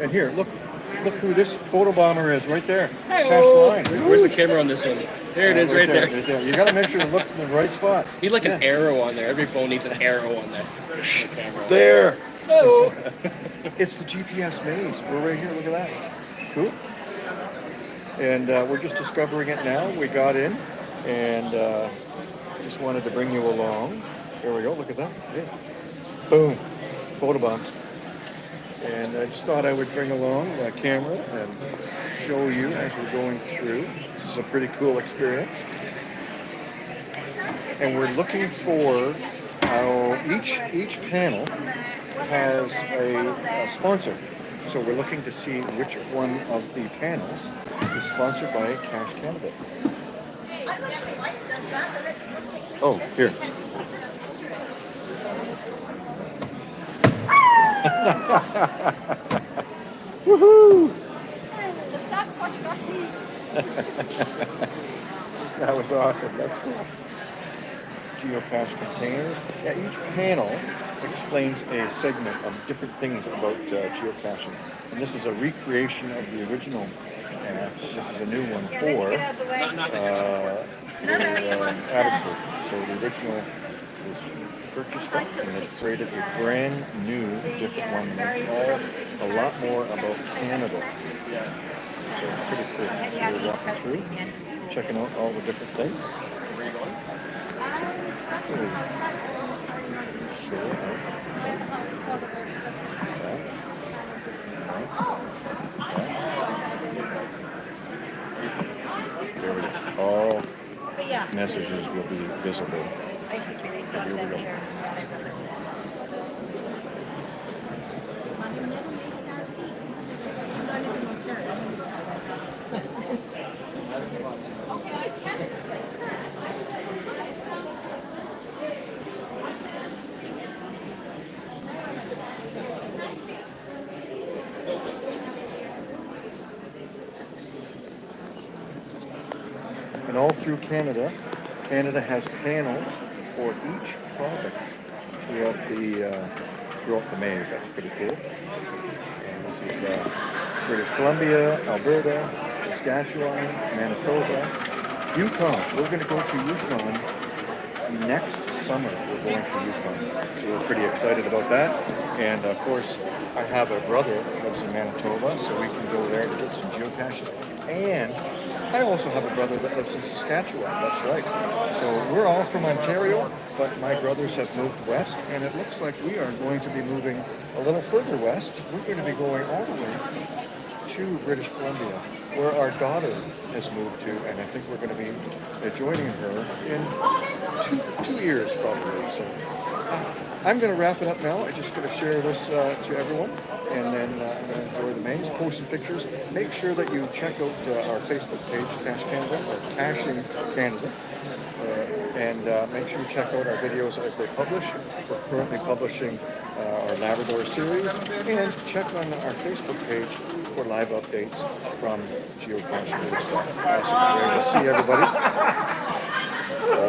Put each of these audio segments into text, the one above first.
And here, look, look who this photo bomber is right there. Cash Hey-oh. line. Where's the camera on this one? There it is, right, there. Right there. You got to make sure to look in the right spot. Need like an arrow on there. Every phone needs an arrow on there. The. There. Oh. It's the GPS maze. We're right here. Look at that. Cool. And uh, we're just discovering it now. We got in and uh, just wanted to bring you along. Here we go. Look at that. Yeah. Boom. Photobombed. And I just thought I would bring along a camera and show you as we're going through. This is a pretty cool experience. And we're looking for how each each panel has a, a sponsor. So we're looking to see which one of the panels is sponsored by Cache Canada. Oh, here. Woohoo! The Sasquatch got me. That was awesome. That's cool. Geocache containers. Yeah, each panel explains a segment of different things about uh, geocaching. And this is a recreation of the original app. This is a new one Yeah, let me for get the way. uh, No, no, you want, uh, Abbotsford. So the original was purchased up and they created a brand new, different one. And it's all a lot more about Canada. So pretty cool. So we're walking through, checking out all the different things. There we go. All messages will be visible. Basically they started them here. And all through Canada, Canada has panels for each province throughout the uh, throughout the maze. That's pretty cool. And this is uh, British Columbia, Alberta, Saskatchewan, Manitoba, Yukon. We're going to go to Yukon next summer. We're going to Yukon, so we're pretty excited about that. And of course, I have a brother that lives in Manitoba, so we can go there to get some geocaches. And I also have a brother that lives in Saskatchewan. That's right. So we're all from Ontario, but my brothers have moved west, and it looks like we are going to be moving a little further west. We're going to be going all the way to British Columbia, where our daughter has moved to, and I think we're going to be joining her in two, two years probably. So uh, I'm going to wrap it up now. I'm just going to share this uh, to everyone, and then uh, I'm going to enjoy the maze, post some pictures. Make sure that you check out uh, our Facebook page, Cache Canada, or Caching Canada. Uh, and uh, make sure you check out our videos as they publish. We're currently publishing uh, our Labrador series, and check on our Facebook page for live updates from Geocaching Woodstock. Awesome. Great. We'll see everybody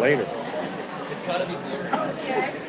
later. It's gotta be beer.